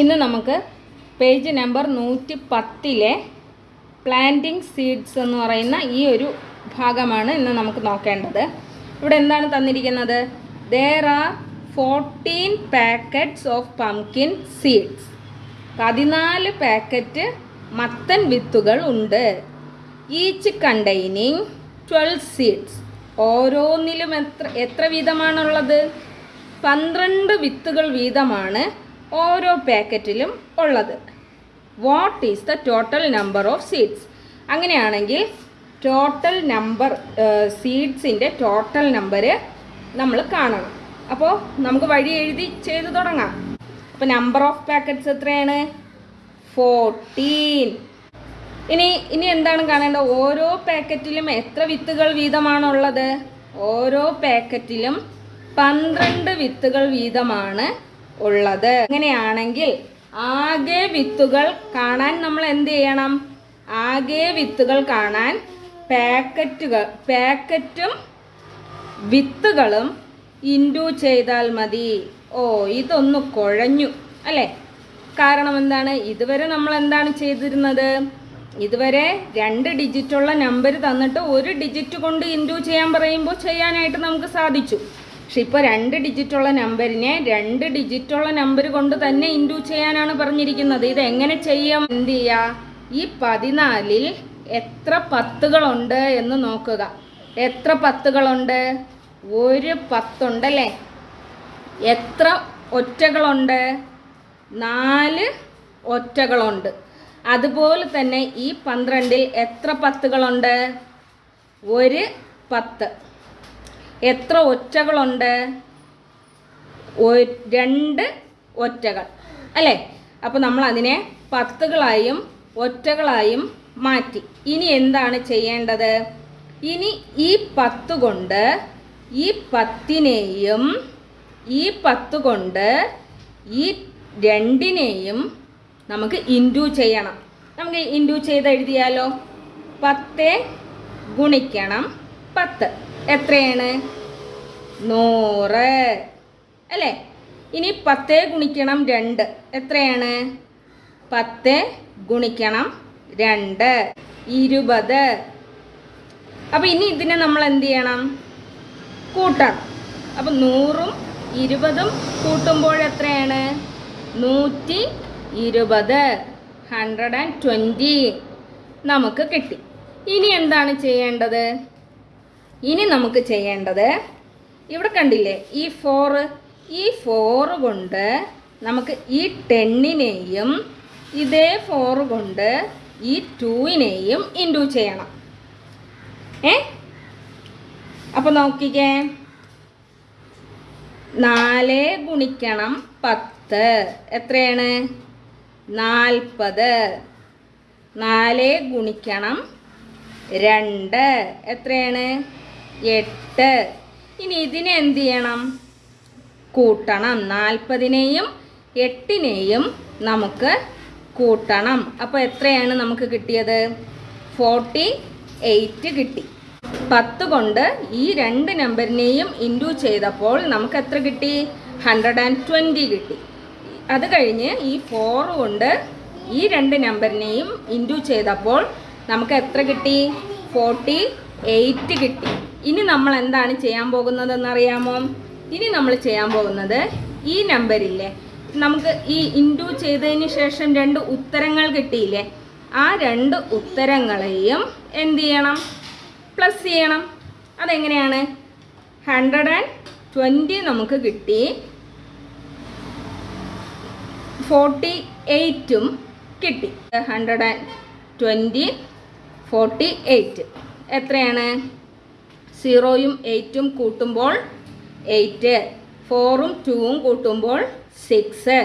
ഇന്ന് നമുക്ക് page number നൂറ്റി പത്തിലെ പ്ലാന്റിംഗ് സീഡ്സ് എന്ന് പറയുന്ന ഈ ഒരു ഭാഗമാണ് ഇന്ന് നമുക്ക് നോക്കേണ്ടത്. ഇവിടെ എന്താണ് തന്നിരിക്കുന്നത്? There are fourteen packets of pumpkin seeds പതിനാല് പാക്കറ്റ് മത്തൻ വിത്തുകൾ ഉണ്ട്. ഈച്ച് കണ്ടെയ്നിങ് ട്വൽവ് സീഡ്സ് ഓരോന്നിലും എത്ര എത്ര വീതമാണുള്ളത്? പന്ത്രണ്ട് വിത്തുകൾ വീതമാണ്. ഓരോ പാക്കറ്റിലും ഉള്ളത്. What is the total number of seeds അങ്ങനെയാണെങ്കിൽ ടോട്ടൽ നമ്പർ സീഡ്സിന്റെ ടോട്ടൽ നമ്പർ നമ്മൾ കാണണം. അപ്പോൾ നമുക്ക് വഴി എഴുതി ചെയ്ത് തുടങ്ങാം. അപ്പോൾ നമ്പർ ഓഫ് പാക്കറ്റ്സ് എത്രയാണ്? ഫോർട്ടീൻ ഇനി ഇനി എന്താണ് കാണേണ്ടത്? ഓരോ പാക്കറ്റിലും എത്ര വിത്തുകൾ വീതമാണുള്ളത്? ഓരോ പാക്കറ്റിലും പന്ത്രണ്ട് വിത്തുകൾ വീതമാണ് ഉള്ളത്. അങ്ങനെയാണെങ്കിൽ ആകെ വിത്തുകൾ കാണാൻ നമ്മൾ എന്ത് ചെയ്യണം? ആകെ വിത്തുകൾ കാണാൻ പാക്കറ്റുകൾ പാക്കറ്റും വിത്തുകളും ഇൻഡു ചെയ്താൽ മതി. ഓ ഇതൊന്ന് കുഴഞ്ഞു അല്ലേ? കാരണം എന്താണ്? ഇതുവരെ നമ്മൾ എന്താണ് ചെയ്തിരുന്നത്? ഇതുവരെ രണ്ട് ഡിജിറ്റുള്ള നമ്പർ തന്നിട്ട് ഒരു ഡിജിറ്റ് കൊണ്ട് ഇൻഡു ചെയ്യാൻ പറയുമ്പോൾ ചെയ്യാനായിട്ട് നമുക്ക് സാധിച്ചു. പക്ഷെ ഇപ്പോൾ രണ്ട് ഡിജിറ്റുള്ള നമ്പറിനെ രണ്ട് ഡിജിറ്റുള്ള നമ്പർ കൊണ്ട് തന്നെ ഇൻഡു ചെയ്യാനാണ് പറഞ്ഞിരിക്കുന്നത്. ഇത് എങ്ങനെ ചെയ്യാം? എന്ത് ചെയ്യുക ഈ പതിനാലിൽ എത്ര പത്തുകളുണ്ട് എന്ന് നോക്കുക. എത്ര പത്തുകളുണ്ട്? ഒരു പത്തുണ്ടല്ലേ? എത്ര ഒറ്റകളുണ്ട്? നാല് ഒറ്റകളുണ്ട്. അതുപോലെ തന്നെ ഈ പന്ത്രണ്ടിൽ എത്ര പത്തുകളുണ്ട്? ഒരു പത്ത്. എത്ര ഒറ്റകളുണ്ട്? രണ്ട് ഒറ്റകൾ. അല്ലേ? അപ്പോൾ നമ്മൾ അതിനെ പത്തുകളായും ഒറ്റകളായും മാറ്റി. ഇനി എന്താണ് ചെയ്യേണ്ടത്? ഇനി ഈ പത്ത് കൊണ്ട് ഈ പത്തിനെയും ഈ പത്ത് കൊണ്ട് ഈ രണ്ടിനെയും നമുക്ക് ഇൻഡു ചെയ്യണം. നമുക്ക് ഇൻഡു ചെയ്ത് എഴുതിയാലോ പത്ത് ഗുണിക്കണം പത്ത്. എത്രയാണ്? നൂറ്. അല്ലേ? ഇനി പത്ത് ഗുണിക്കണം രണ്ട്. എത്രയാണ്? പത്ത് ഗുണിക്കണം രണ്ട്. ഇരുപത്. അപ്പോൾ ഇനി ഇതിനെ നമ്മൾ എന്ത് ചെയ്യണം? കൂട്ടണം. അപ്പം നൂറും ഇരുപതും കൂട്ടുമ്പോൾ എത്രയാണ്? നൂറ്റി ഇരുപത്. ഹൺഡ്രഡ് ആൻഡ് ട്വന്റി നമുക്ക് കിട്ടി. ഇനി എന്താണ് ചെയ്യേണ്ടത്? ഇനി നമുക്ക് ചെയ്യേണ്ടത് ഇവിടെ കണ്ടില്ലേ ഈ ഫോറ് ഈ ഫോറ് കൊണ്ട് നമുക്ക് ഈ ടെന്നിനെയും ഇതേ ഫോറ് കൊണ്ട് ഈ ടൂവിനെയും ഇൻഡു ചെയ്യണം. ഏ? അപ്പോൾ നോക്കിക്കേ. നാല് ഗുണിക്കണം പത്ത്. എത്രയാണ്? നാൽപ്പത്. നാല് ഗുണിക്കണം രണ്ട്. എത്രയാണ്? എട്ട്. ഇനി ഇതിനെ എന്ത് ചെയ്യണം? കൂട്ടണം. നാൽപ്പതിനെയും എട്ടിനെയും നമുക്ക് കൂട്ടണം. അപ്പോൾ എത്രയാണ് നമുക്ക് കിട്ടിയത്? ഫോർട്ടി എയ്റ്റ് കിട്ടി. പത്ത് കൊണ്ട് ഈ രണ്ട് നമ്പറിനെയും ഇന്റു ചെയ്തപ്പോൾ നമുക്ക് എത്ര കിട്ടി? ഹൺഡ്രഡ് ആൻഡ് ട്വന്റി കിട്ടി. അത് കഴിഞ്ഞ് ഈ ഫോർ കൊണ്ട് ഈ രണ്ട് നമ്പറിനെയും ഇന്റു ചെയ്തപ്പോൾ നമുക്ക് എത്ര കിട്ടി? ഫോർട്ടി എയ്റ്റ് കിട്ടി. ഇനി നമ്മൾ എന്താണ് ചെയ്യാൻ പോകുന്നതെന്ന് അറിയാമോ ഇനി നമ്മൾ ചെയ്യാൻ പോകുന്നത് ഈ നമ്പറില്ലേ നമുക്ക് ഈ ഇൻഡു ചെയ്തതിന് ശേഷം രണ്ട് ഉത്തരങ്ങൾ കിട്ടിയില്ലേ? ആ രണ്ട് ഉത്തരങ്ങളെയും എന്ത് ചെയ്യണം? പ്ലസ് ചെയ്യണം. അതെങ്ങനെയാണ്? ഹൺഡ്രഡ് ആൻഡ് ട്വന്റി നമുക്ക് കിട്ടി. ഫോർട്ടി എയ്റ്റും കിട്ടി. Hundred and twenty forty eight എത്രയാണ്? സീറോയും എയ്റ്റും കൂട്ടുമ്പോൾ എയ്റ്റ് ഫോറും ടൂവും കൂട്ടുമ്പോൾ സിക്സ്.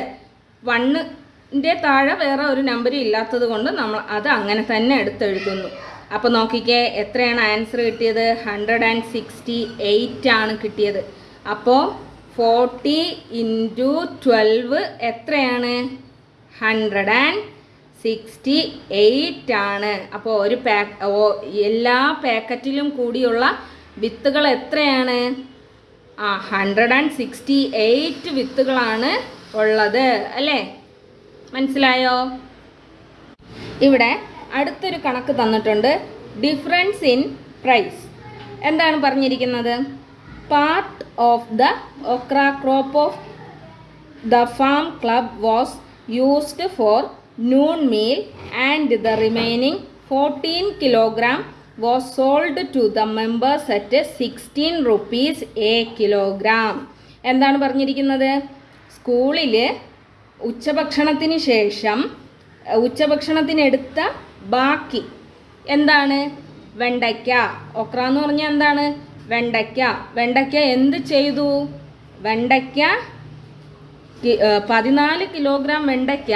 വണ്ണിന്റെ താഴെ വേറെ ഒരു നമ്പർ ഇല്ലാത്തത് കൊണ്ട് നമ്മൾ അത് അങ്ങനെ തന്നെ എടുത്തെഴുതുന്നു. അപ്പോൾ നോക്കിക്കേ എത്രയാണ് ആൻസർ കിട്ടിയത്? ഹൺഡ്രഡ് ആൻഡ് സിക്സ്റ്റി എയ്റ്റ് ആണ് കിട്ടിയത്. അപ്പോൾ ഫോർട്ടി ഇന്റു ട്വൽവ് എത്രയാണ്? ഹൺഡ്രഡ് ആൻഡ് സിക്സ്റ്റി എയ്റ്റ് ആണ്. അപ്പോൾ ഒരു പാക്ക് എല്ലാ പാക്കറ്റിലും കൂടിയുള്ള വിത്തുകൾ എത്രയാണ്? ആ ഹൺഡ്രഡ് ആൻഡ് സിക്സ്റ്റി എയ്റ്റ് വിത്തുകളാണ് ഉള്ളത് അല്ലേ? മനസ്സിലായോ? ഇവിടെ അടുത്തൊരു കണക്ക് തന്നിട്ടുണ്ട് ഡിഫറൻസ് ഇൻ പ്രൈസ് എന്താണ് പറഞ്ഞിരിക്കുന്നത്? Part of the okra crop of the farm club was used for noon meal and the remaining 14 kilogram was sold to the members at 16 rupees a kilogram. എന്താണ് പറഞ്ഞിരിക്കുന്നത്? സ്കൂളിൽ ഉച്ചഭക്ഷണത്തിന് ശേഷം ഉച്ചഭക്ഷണത്തിനെടുത്ത ബാക്കി എന്താണ്? വെണ്ടയ്ക്ക. ഒക്ര എന്ന് പറഞ്ഞാൽ എന്താണ്? വെണ്ടയ്ക്ക. വെണ്ടയ്ക്ക എന്ത് ചെയ്തു? വെണ്ടയ്ക്ക പതിനാല് കിലോഗ്രാം വെണ്ടയ്ക്ക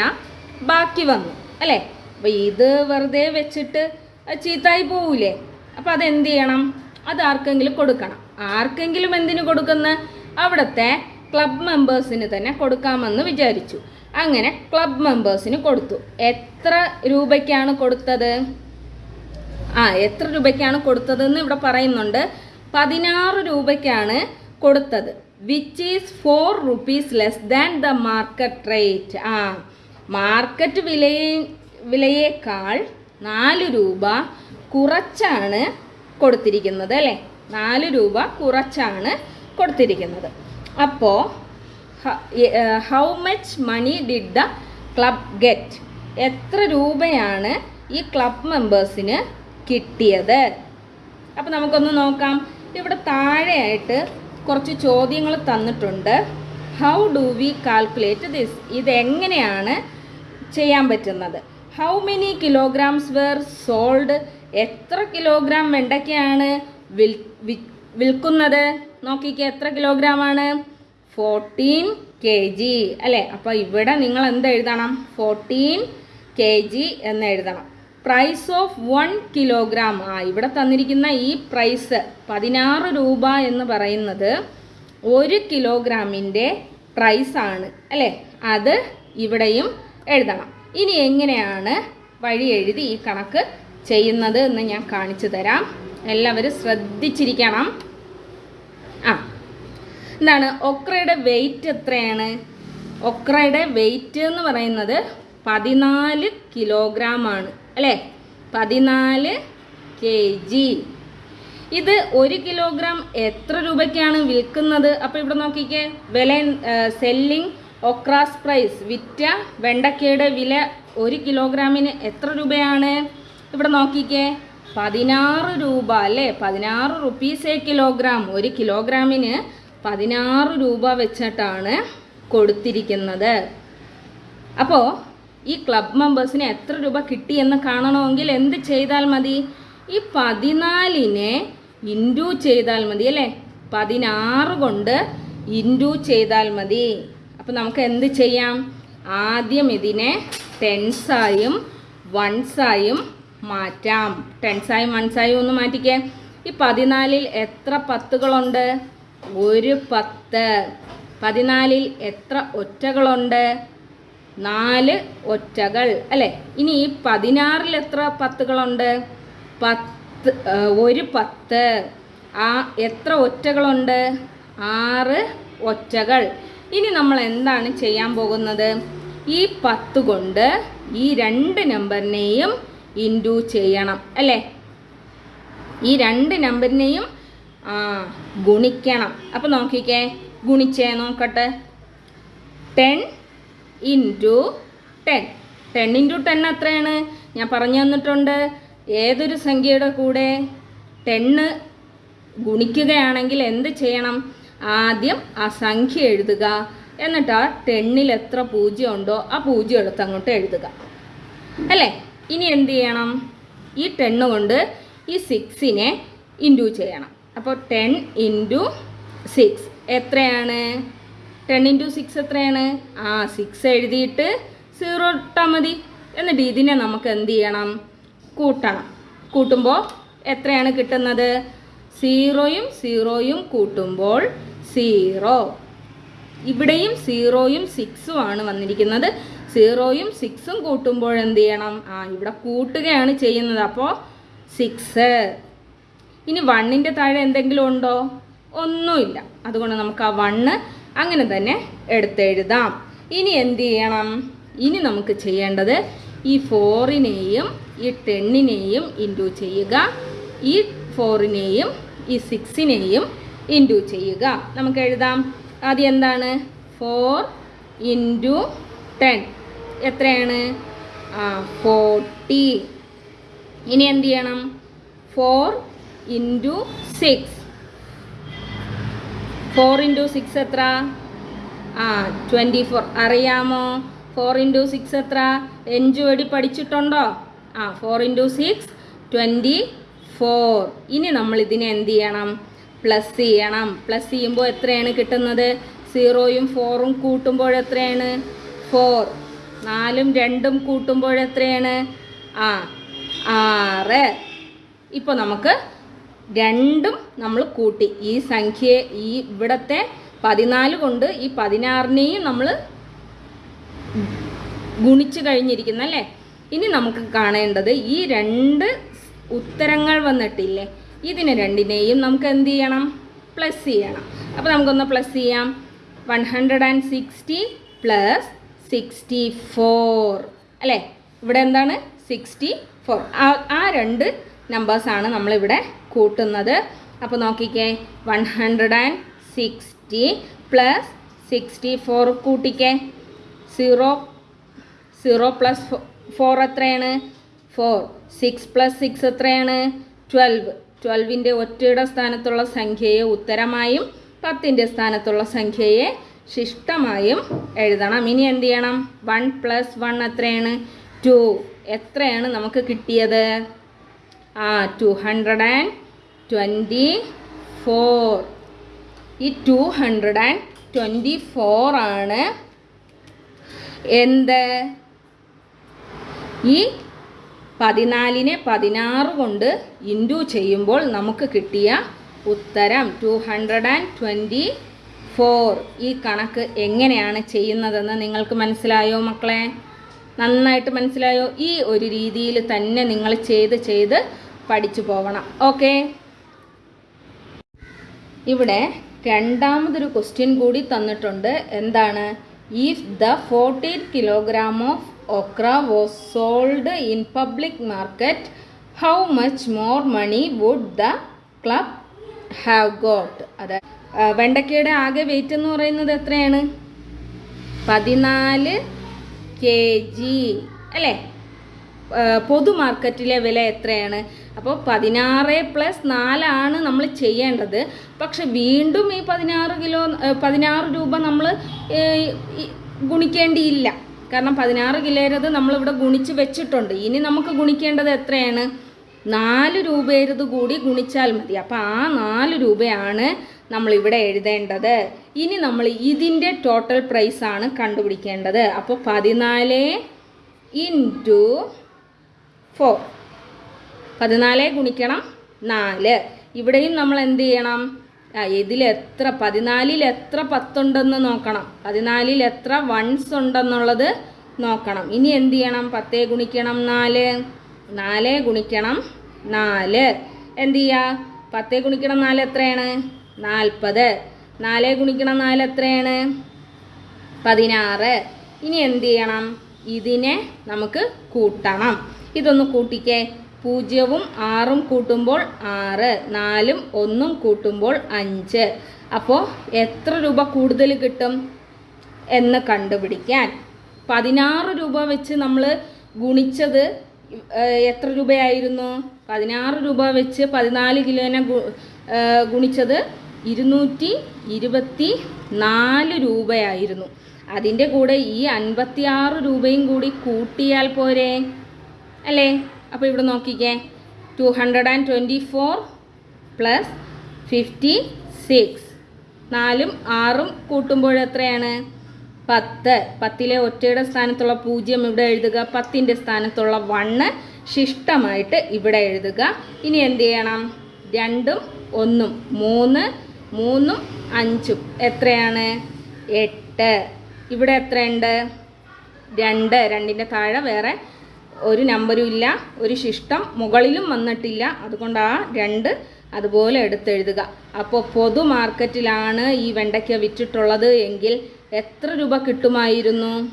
ബാക്കി വന്നു. അല്ലേ? അപ്പോൾ ഇത് വെറുതെ വെച്ചിട്ട് ചീത്തായി പോവില്ലേ അപ്പം അതെന്ത് ചെയ്യണം? അത് ആർക്കെങ്കിലും കൊടുക്കണം. ആർക്കെങ്കിലും എന്തിനു കൊടുക്കുന്ന? അവിടുത്തെ ക്ലബ് മെമ്പേഴ്സിന് തന്നെ കൊടുക്കാമെന്ന് വിചാരിച്ചു. അങ്ങനെ ക്ലബ് മെമ്പേഴ്സിന് കൊടുത്തു. എത്ര രൂപയ്ക്കാണ് കൊടുത്തത്? ആ എത്ര രൂപയ്ക്കാണ് കൊടുത്തതെന്ന് ഇവിടെ പറയുന്നുണ്ട്. പതിനാറ് രൂപയ്ക്കാണ് കൊടുത്തത്. Which is four rupees less than the market rate ആ മാർക്കറ്റ് വിലയെ വിലയേക്കാൾ നാല് രൂപ കുറച്ചാണ് കൊടുത്തിരിക്കുന്നത് അല്ലേ? നാല് രൂപ കുറച്ചാണ് കൊടുത്തിരിക്കുന്നത്. അപ്പോൾ how much money did the club get എത്ര രൂപയാണ് ഈ ക്ലബ് മെമ്പേഴ്സിന് കിട്ടിയത്? അപ്പോൾ നമുക്കൊന്ന് നോക്കാം. ഇവിടെ താഴെയായിട്ട് കുറച്ച് ചോദ്യങ്ങൾ തന്നിട്ടുണ്ട്. How do we calculate this ഇതെങ്ങനെയാണ് ചെയ്യാൻ പറ്റുന്നത്? How many kilograms were sold എത്ര കിലോഗ്രാം വെണ്ടയ്ക്കയാണ് വിൽ വിൽക്കുന്നത്? നോക്കിക്കേ എത്ര കിലോഗ്രാം ആണ്? ഫോർട്ടീൻ കെ ജി അല്ലേ? അപ്പോൾ ഇവിടെ നിങ്ങൾ എന്ത് എഴുതണം? ഫോർട്ടീൻ കെ ജി എന്ന് എഴുതണം. പ്രൈസ് ഓഫ് വൺ കിലോഗ്രാം ആ ഇവിടെ തന്നിരിക്കുന്ന ഈ പ്രൈസ് പതിനാറ് രൂപ എന്ന് പറയുന്നത് ഒരു കിലോഗ്രാമിന്റെ പ്രൈസാണ് അല്ലേ? അത് ഇവിടെയും എഴുതണം. ഇനി എങ്ങനെയാണ് വഴി എഴുതി ഈ കണക്ക് ചെയ്യുന്നത് എന്ന് ഞാൻ കാണിച്ചു തരാം. എല്ലാവരും ശ്രദ്ധിച്ചിരിക്കണം. ആ എന്താണ്? ഒക്രയുടെ വെയിറ്റ് എത്രയാണ്? ഒക്രയുടെ വെയിറ്റ് എന്ന് പറയുന്നത് പതിനാല് കിലോഗ്രാം ആണ് അല്ലേ? പതിനാല് കെ ജി ഇത് ഒരു കിലോഗ്രാം എത്ര രൂപയ്ക്കാണ് വിൽക്കുന്നത്? അപ്പോൾ ഇവിടെ നോക്കിക്കേ. വില സെല്ലിംഗ് ഒക്രാസ് പ്രൈസ്. വിറ്റ വെണ്ടക്കയുടെ വില ഒരു കിലോഗ്രാമിന് എത്ര രൂപയാണ്? ഇവിടെ നോക്കിക്കേ. പതിനാറ് രൂപ അല്ലേ? പതിനാറ് റുപ്പീസ് എ കിലോഗ്രാം. ഒരു കിലോഗ്രാമിന് പതിനാറ് രൂപ വെച്ചിട്ടാണ് കൊടുത്തിരിക്കുന്നത്. അപ്പോൾ ഈ ക്ലബ് മെമ്പേഴ്സിന് എത്ര രൂപ കിട്ടിയെന്ന് കാണണമെങ്കിൽ എന്ത് ചെയ്താൽ മതി? ഈ പതിനാലിനെ ഇന്റു ചെയ്താൽ മതി അല്ലേ? പതിനാറ് കൊണ്ട് ഇന്റു ചെയ്താൽ മതി. അപ്പോൾ നമുക്ക് എന്ത് ചെയ്യാം? ആദ്യം ഇതിനെ ടെൻസായും വൺസായും മാറ്റാം. ടെൻസായും വൺസായും ഒന്ന് മാറ്റിക്കേ. ഈ പതിനാലിൽ എത്ര പത്തുകളുണ്ട്? ഒരു പത്ത്. പതിനാലിൽ എത്ര ഒറ്റകളുണ്ട്? നാല് ഒറ്റകൾ. അല്ലേ? ഇനി ഈ പതിനാറിൽ എത്ര പത്തുകളുണ്ട്? പത്ത് ഒരു പത്ത്. ആ എത്ര ഒറ്റകളുണ്ട്? ആറ് ഒറ്റകൾ. ഇനി നമ്മൾ എന്താണ് ചെയ്യാൻ പോകുന്നത്? ഈ പത്ത് കൊണ്ട് ഈ രണ്ട് നമ്പറിനെയും ഇന്റു ചെയ്യണം അല്ലേ? ഈ രണ്ട് നമ്പറിനെയും ഗുണിക്കണം. അപ്പം നോക്കിക്കേ ഗുണിച്ചേ നോക്കട്ടെ. Ten into ten. Ten into ten എത്രയാണ്? ഞാൻ പറഞ്ഞു തന്നിട്ടുണ്ട്. ഏതൊരു സംഖ്യയുടെ കൂടെ ടെണ്ണ് ഗുണിക്കുകയാണെങ്കിൽ എന്ത് ചെയ്യണം? ആദ്യം ആ സംഖ്യ എഴുതുക. എന്നിട്ട് ആ ടെണ്ണിൽ എത്ര പൂജ്യം ഉണ്ടോ ആ പൂജ്യം എടുത്ത് അങ്ങോട്ട് എഴുതുക. അല്ലേ? ഇനി എന്ത് ചെയ്യണം? ഈ ടെണ്ണ് കൊണ്ട് ഈ സിക്സിനെ ഇന്റു ചെയ്യണം. അപ്പോൾ ടെൻ ഇന്റു സിക്സ് എത്രയാണ്? ടെൻ ഇന്റു സിക്സ് എത്രയാണ്? ആ സിക്സ് എഴുതിയിട്ട് സീറോ ഇട്ടാൽ മതി. എന്നിട്ട് ഇതിനെ നമുക്ക് എന്ത് ചെയ്യണം? കൂട്ടണം. കൂട്ടുമ്പോൾ എത്രയാണ് കിട്ടുന്നത്? സീറോയും സീറോയും കൂട്ടുമ്പോൾ സീറോ. ഇവിടെയും സീറോയും സിക്സും ആണ് വന്നിരിക്കുന്നത്. സീറോയും സിക്സും കൂട്ടുമ്പോൾ എന്ത് ചെയ്യണം? ആ ഇവിടെ കൂട്ടുകയാണ് ചെയ്യുന്നത്. അപ്പോൾ സിക്സ്. ഇനി വണ്ണിന്റെ താഴെ എന്തെങ്കിലും ഉണ്ടോ? ഒന്നുമില്ല. അതുകൊണ്ട് നമുക്ക് ആ വണ്ണ് അങ്ങനെ തന്നെ എടുത്തെഴുതാം. ഇനി എന്ത് ചെയ്യണം? ഇനി നമുക്ക് ചെയ്യേണ്ടത് ഈ ഫോറിനെയും ഈ ടെന്നിനെയും ഇന്റു ചെയ്യുക. ഈ ഫോറിനെയും ഈ സിക്സിനെയും ഇന്റു ചെയ്യുക. നമുക്ക് എഴുതാം. ആദ്യം എന്താണ്? ഫോർ ഇന്റു ടെൻ എത്രയാണ്? ഫോർട്ടി ഇനി എന്ത് ചെയ്യണം? Four into six four into six എത്ര? ആ ട്വന്റി ഫോർ അറിയാമോ? ഫോർ ഇന്റു സിക്സ് എത്ര? എഞ്ചു വടി പഠിച്ചിട്ടുണ്ടോ? ആ four into six twenty four ഇനി നമ്മൾ ഇതിനെ എന്ത് ചെയ്യണം? പ്ലസ് ചെയ്യണം. പ്ലസ് ചെയ്യുമ്പോൾ എത്രയാണ് കിട്ടുന്നത്? സീറോയും ഫോറും കൂട്ടുമ്പോൾ എത്രയാണ്? ഫോർ നാലും രണ്ടും കൂട്ടുമ്പോൾ എത്രയാണ്? ആ ആറ്. ഇപ്പോൾ നമുക്ക് രണ്ടും നമ്മൾ കൂട്ടി. ഈ സംഖ്യയെ ഈ ഇവിടത്തെ പതിനാല് കൊണ്ട് ഈ പതിനാറിനെയും നമ്മൾ ഗുണിച്ച് കഴിഞ്ഞിരിക്കുന്നു അല്ലേ ഇനി നമുക്ക് കാണേണ്ടത് ഈ രണ്ട് ഉത്തരങ്ങൾ വന്നിട്ടില്ലേ? ഇതിന് രണ്ടിനെയും നമുക്ക് എന്ത് ചെയ്യണം? പ്ലസ് ചെയ്യണം. അപ്പോൾ നമുക്കൊന്ന് പ്ലസ് ചെയ്യാം. One hundred and sixty plus sixty four അല്ലേ? ഇവിടെ എന്താണ്? സിക്സ്റ്റി ഫോർ ആ രണ്ട് നമ്പേഴ്സാണ് നമ്മളിവിടെ കൂട്ടുന്നത്. അപ്പോൾ നോക്കിക്കേ. One hundred and sixty plus sixty four കൂട്ടിക്കേ zero zero plus four എത്രയാണ്? ഫോർ സിക്സ് പ്ലസ് സിക്സ് എത്രയാണ്? ട്വൽവ് ട്വൽവിന്റെ ഒറ്റയുടെ സ്ഥാനത്തുള്ള സംഖ്യയെ ഉത്തരമായും പത്തിന്റെ സ്ഥാനത്തുള്ള സംഖ്യയെ ശിഷ്ടമായും എഴുതണം. ഇനി എന്ത് ചെയ്യണം? വൺ പ്ലസ് വൺ എത്രയാണ്? ടു എത്രയാണ് നമുക്ക് കിട്ടിയത്? ആ two hundred and twenty four ഈ two hundred and twenty four ആണ്. എന്ത്? ഈ പതിനാലിനെ പതിനാറ് കൊണ്ട് ഇന്റു ചെയ്യുമ്പോൾ നമുക്ക് കിട്ടിയ ഉത്തരം two hundred and twenty four ഈ കണക്ക് എങ്ങനെയാണ് ചെയ്യുന്നതെന്ന് നിങ്ങൾക്ക് മനസ്സിലായോ മക്കളെ? നന്നായിട്ട് മനസ്സിലായോ? ഈ ഒരു രീതിയിൽ തന്നെ നിങ്ങൾ ചെയ്ത് ചെയ്ത് പഠിച്ചു പോകണം ഓക്കെ? ഇവിടെ രണ്ടാമതൊരു ക്വസ്റ്റ്യൻ കൂടി തന്നിട്ടുണ്ട്. എന്താണ്? If the fourteen kilogram of okra was sold in public market. How much more money would the club have got? അതെ വെണ്ടക്കയുടെ ആകെ വെയിറ്റ് എന്ന് പറയുന്നത് എത്രയാണ്? പതിനാല് കെ ജി അല്ലേ പൊതു മാർക്കറ്റിലെ വില എത്രയാണ്? അപ്പോൾ പതിനാറ് പ്ലസ് നാലാണ് നമ്മൾ ചെയ്യേണ്ടത്. പക്ഷെ വീണ്ടും ഈ പതിനാറ് കിലോ പതിനാറ് രൂപ നമ്മൾ ഗുണിക്കേണ്ടിയില്ല. കാരണം പതിനാറ് കിലോരത് നമ്മളിവിടെ ഗുണിച്ച് വെച്ചിട്ടുണ്ട്. ഇനി നമുക്ക് ഗുണിക്കേണ്ടത് എത്രയാണ്? നാല് രൂപയരുത് കൂടി ഗുണിച്ചാൽ മതി. അപ്പോൾ ആ നാല് രൂപയാണ് നമ്മളിവിടെ എഴുതേണ്ടത്. ഇനി നമ്മൾ ഇതിന്റെ ടോട്ടൽ പ്രൈസാണ് കണ്ടുപിടിക്കേണ്ടത്. അപ്പോൾ പതിനാല് ഇന്റു ഫോർ പതിനാല് ഗുണിക്കണം നാല്. ഇവിടെയും നമ്മൾ എന്ത് ചെയ്യണം? എത്ര പതിനാലിൽ എത്ര പത്തുണ്ടെന്ന് നോക്കണം. പതിനാലിൽ എത്ര വൺസ് ഉണ്ടെന്നുള്ളത് നോക്കണം. ഇനി എന്ത് ചെയ്യണം? പത്തേ ഗുണിക്കണം നാല്. നാല് ഗുണിക്കണം നാല്. എന്ത് ചെയ്യുക പത്തേ ഗുണിക്കണം നാല് എത്രയാണ്? നാൽപ്പത്. നാല് ഗുണിക്കണം നാല് എത്രയാണ്? പതിനാറ്. ഇനി എന്ത് ചെയ്യണം? ഇതിനെ നമുക്ക് കൂട്ടണം. ഇതൊന്ന് കൂട്ടിക്കേ. പൂജ്യവും ആറും കൂട്ടുമ്പോൾ ആറ് നാലും ഒന്നും കൂട്ടുമ്പോൾ അഞ്ച്. അപ്പോൾ എത്ര രൂപ കൂടുതൽ കിട്ടും എന്ന് കണ്ടുപിടിക്കാൻ. പതിനാറ് രൂപ വെച്ച് നമ്മൾ ഗുണിച്ചത് എത്ര രൂപയായിരുന്നു? പതിനാറ് രൂപ വെച്ച് പതിനാല് കിലോനെ ഗുണിച്ചത് ഇരുന്നൂറ്റി ഇരുപത്തി നാല് രൂപയായിരുന്നു. അതിന്റെ കൂടെ ഈ അൻപത്തി ആറ് രൂപയും കൂടി കൂട്ടിയാൽ പോരെ? അല്ലേ? അപ്പോൾ ഇവിടെ നോക്കിക്കേ. Two hundred and twenty four plus fifty six നാലും ആറും കൂട്ടുമ്പോൾ എത്രയാണ്? പത്ത്. പത്തിലെ ഒറ്റയുടെ സ്ഥാനത്തുള്ള പൂജ്യം ഇവിടെ എഴുതുക. പത്തിന്റെ സ്ഥാനത്തുള്ള വണ്ണ് ശിഷ്ടമായിട്ട് ഇവിടെ എഴുതുക. ഇനി എന്ത് ചെയ്യണം? രണ്ടും ഒന്നും മൂന്ന് മൂന്നും അഞ്ചും. എത്രയാണ്? എട്ട്. ഇവിടെ എത്രയുണ്ട്? രണ്ട്. രണ്ടിന്റെ താഴെ വേറെ ഒരു നമ്പരും ഇല്ല ഒരു ശിഷ്ടം മുകളിലും വന്നിട്ടില്ല. അതുകൊണ്ട് ആ രണ്ട് അതുപോലെ എടുത്തെഴുതുക. അപ്പോൾ പൊതു മാർക്കറ്റിലാണ് ഈ വെണ്ടയ്ക്ക വിറ്റിട്ടുള്ളത് എങ്കിൽ എത്ര രൂപ കിട്ടുമായിരുന്നു?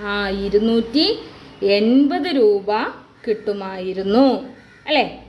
ആ ഇരുന്നൂറ്റി എൺപത് രൂപ കിട്ടുമായിരുന്നു. അല്ലേ?